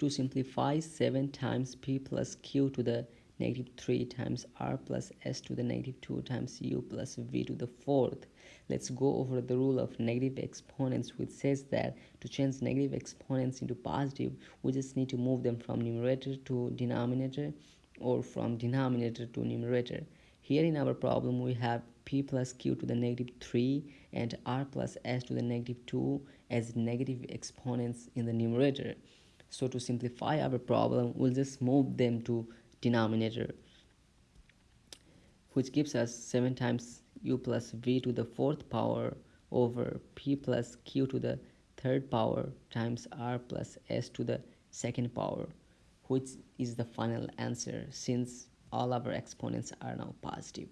To simplify 7 times p plus q to the negative 3 times r plus s to the negative 2 times u plus v to the fourth. Let's go over the rule of negative exponents which says that to change negative exponents into positive we just need to move them from numerator to denominator or from denominator to numerator. Here in our problem we have p plus q to the negative 3 and r plus s to the negative 2 as negative exponents in the numerator. So to simplify our problem, we'll just move them to denominator, which gives us 7 times u plus v to the fourth power over p plus q to the third power times r plus s to the second power, which is the final answer since all our exponents are now positive.